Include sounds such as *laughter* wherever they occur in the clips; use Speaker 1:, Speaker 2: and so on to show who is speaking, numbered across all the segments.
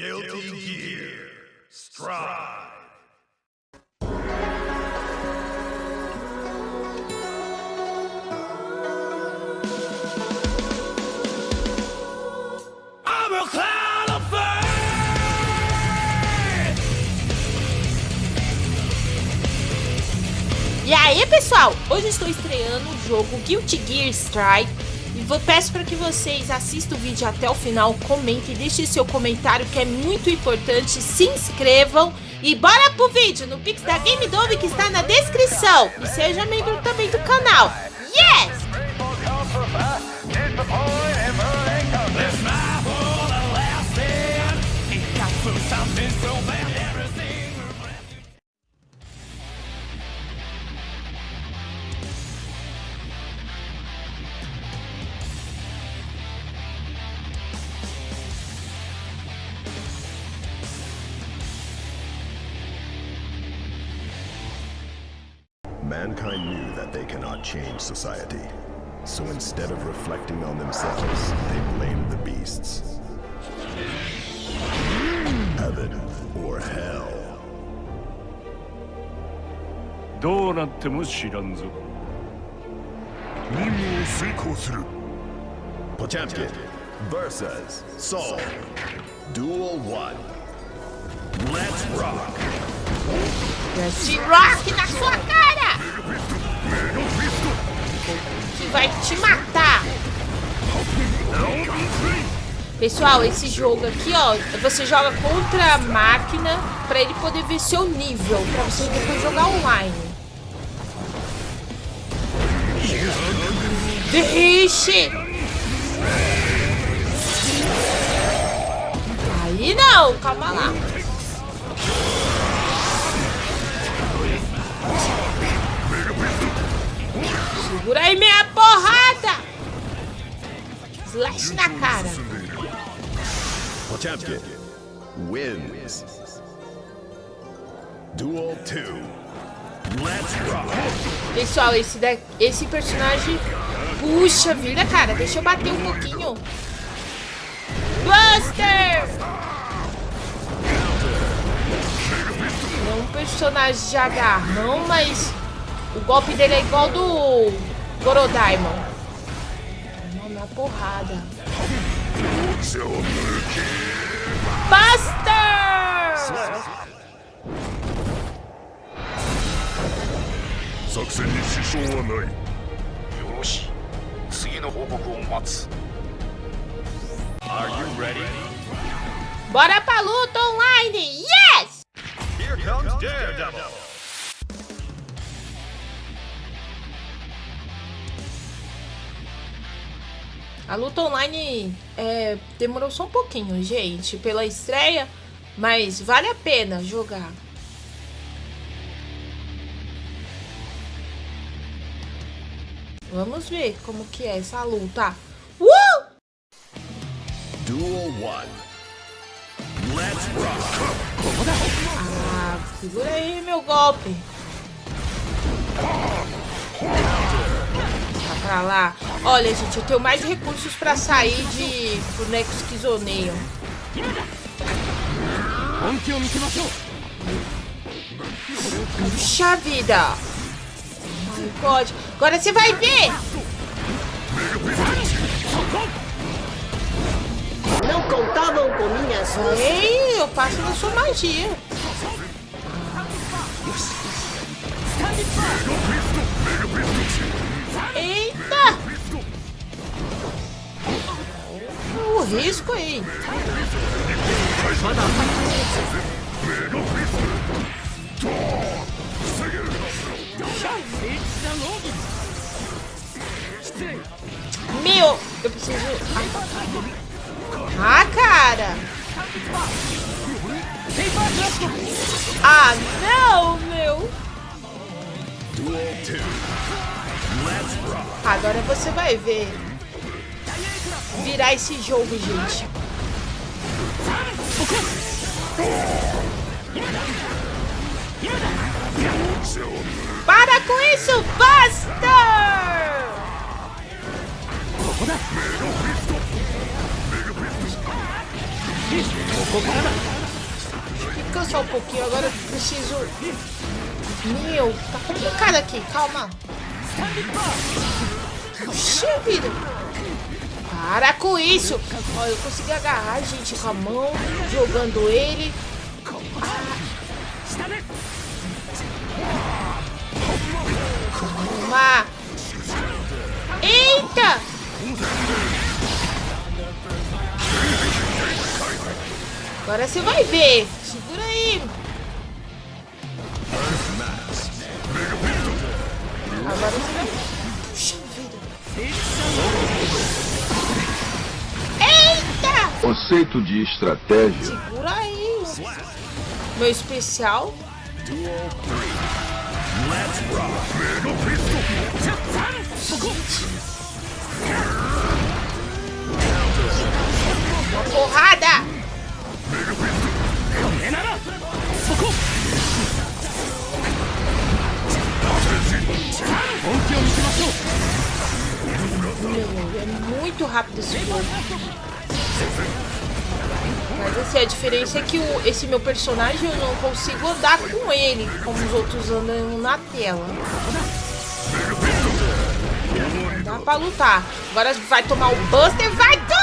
Speaker 1: Guilty Gear Strive.
Speaker 2: E aí, pessoal? Hoje estou estreando o jogo Guilty Gear Strike. E vou, peço para que vocês assistam o vídeo até o final, comentem, deixem seu comentário que é muito importante, se inscrevam e bora pro vídeo no Pix da Game Dome que está na descrição. E seja membro também do canal. Yes!
Speaker 3: Mankind knew that they cannot change society. So instead of reflecting on themselves, they blamed the beasts. Heaven or hell.
Speaker 4: どうなっても知らんぞ任務を遂行する
Speaker 3: Potemkin versus Soul. Duel 1. Let's rock!
Speaker 2: Esse rock na sua cara! Que vai te matar! Pessoal, esse jogo aqui, ó, você joga contra a máquina pra ele poder ver seu nível, pra você depois jogar online. Vixe! Aí não, calma lá. Segura aí minha porrada! Slash na cara.
Speaker 3: Potemkin wins. Duel 2. Let's rock!
Speaker 2: Pessoal, esse, da, esse personagem... Puxa vida, cara. Deixa eu bater um pouquinho. Buster! Não é um personagem de agarrão, mas... O golpe dele é igual do ou Gorodaimon? Não, na porrada. Buster! Bora pra luta online! Yes!
Speaker 1: Here comes Daredevil!
Speaker 2: A luta online é, demorou só um pouquinho, gente, pela estreia, mas vale a pena jogar. Vamos ver como que é essa luta. Uh!
Speaker 3: Duel 1. Let's rock!
Speaker 2: Ah, segura aí meu golpe pra lá. Olha, gente, eu tenho mais recursos pra sair de
Speaker 4: boneco esquizoneio.
Speaker 2: Puxa vida! Pode. Agora você vai ver!
Speaker 5: Não contavam com minhas mãos.
Speaker 2: Ei, eu passo na sua magia. Eita! O risco aí. Meu, eu preciso... Ah, cara! Ah, não, Agora você vai ver. Virar esse jogo, gente. Para com isso, Buster! Descansar um pouquinho, agora eu preciso... Meu, tá complicado aqui, calma. Puxa vida. Para com isso. Ó, eu consegui agarrar, gente, com a mão, jogando ele. Uma. Eita! Agora você vai ver.
Speaker 6: Conceito de estratégia.
Speaker 2: Segura aí. Meu especial. Porrada! Meu, é muito rápido esse jogo. Mas assim, a diferença é que o, esse meu personagem eu não consigo andar com ele, como os outros andam na tela. Dá pra lutar. Agora vai tomar o Buster, vai tudo!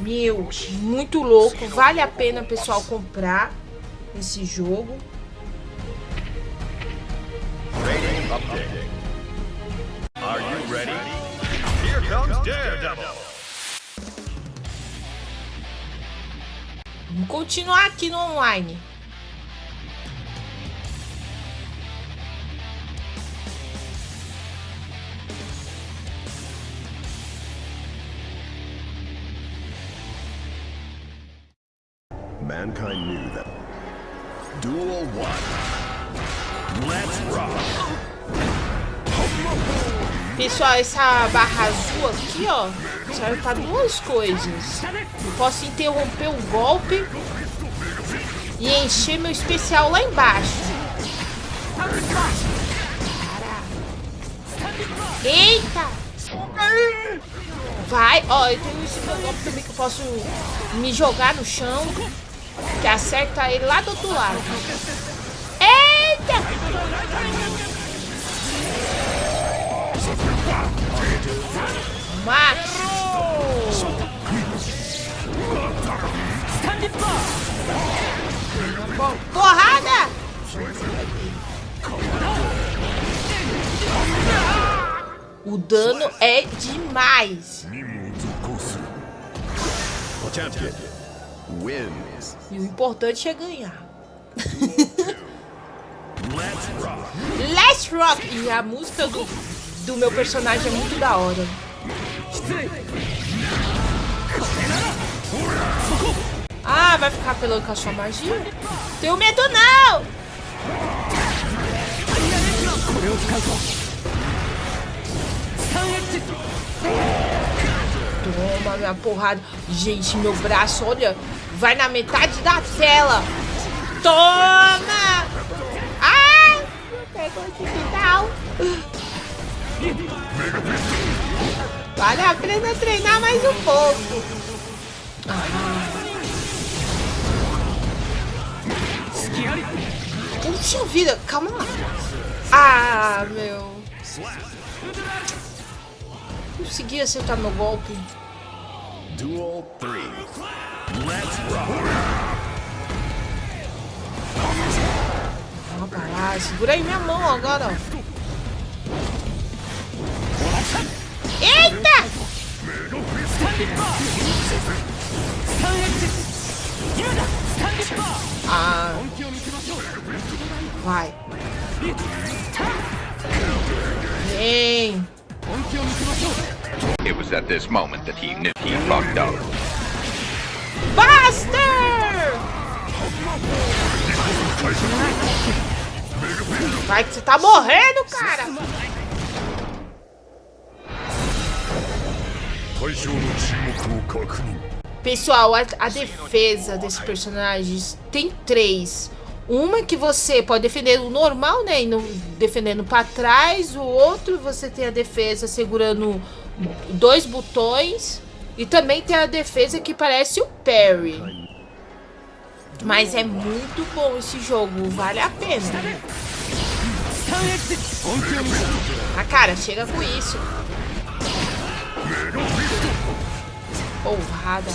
Speaker 2: Meu, muito louco. Vale a pena, pessoal, comprar esse jogo.
Speaker 3: Rating updating. Daredevil.
Speaker 2: Vamos continuar aqui no online.
Speaker 3: Mankind knew that. Duel 1. Let's rock.
Speaker 2: Pessoal, essa barra azul aqui, ó, serve para duas coisas. Eu posso interromper o golpe e encher meu especial lá embaixo. Eita! Vai, ó, eu tenho esse meu golpe também que eu posso me jogar no chão, que acerta ele lá do outro lado. Macho! Bom, Porrada! O dano é demais. E o importante é ganhar.
Speaker 3: Let's Rock!
Speaker 2: E a música do, do meu personagem é muito da hora. Ah, vai ficar a sua magia? Tenho medo não! Toma minha porrada. Gente, meu braço, olha, vai na metade da tela. Toma! Ai! Pegou esse final. Vale a pena treinar mais um pouco. Puxa vida, calma lá. Ah, meu. Consegui acertar meu golpe.
Speaker 3: Duel 3. Let's rock.
Speaker 2: Vamos lá. Segura aí minha mão agora, ó. Ah. Vai. Vem.
Speaker 6: It was at this moment that he knew he fucked up.
Speaker 2: Buster! Vai que você tá morrendo, Pessoal, a, a defesa desses personagens tem três. Uma que você pode defender o normal, né? Indo, defendendo para trás. O outro você tem a defesa segurando dois botões. E também tem a defesa que parece o parry. Mas é muito bom esse jogo, vale a pena. Ah, cara, chega com isso. Porrada.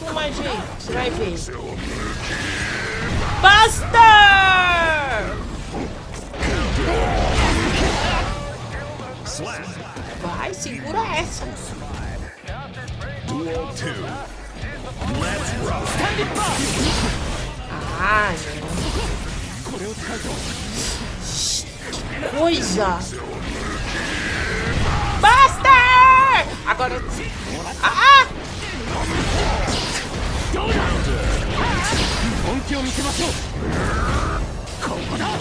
Speaker 2: Vai. mais jeito, você vai ver. Buster! Vai, segura essa.
Speaker 3: Duel 2. Let's rock.
Speaker 2: Ah, coisa! Buster! Agora... Ah!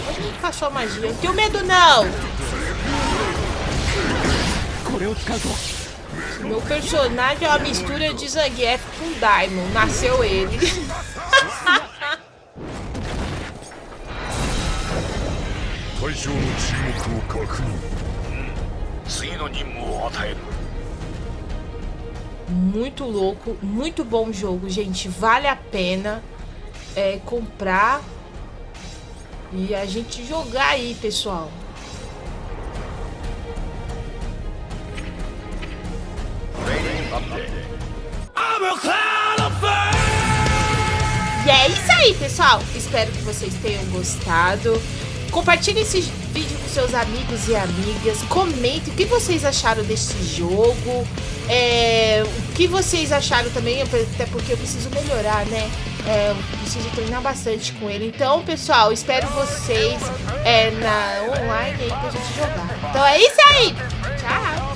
Speaker 2: Onde encaixou a magia? Não tenho medo, não! Meu personagem é uma mistura de Zangief com Daimon. Nasceu ele. *laughs*
Speaker 3: 対象の注目を確認
Speaker 7: 次の任務を与える
Speaker 2: Muito louco, muito bom jogo, gente. Vale a pena é, comprar e a gente jogar aí, pessoal. E é isso aí, pessoal. Espero que vocês tenham gostado. Compartilhe esse vídeo com seus amigos e amigas. Comente o que vocês acharam desse jogo. É, o que vocês acharam também, até porque eu preciso melhorar, né? É, eu preciso treinar bastante com ele. Então, pessoal, espero vocês é, na online aí pra gente jogar. Então é isso aí! Tchau!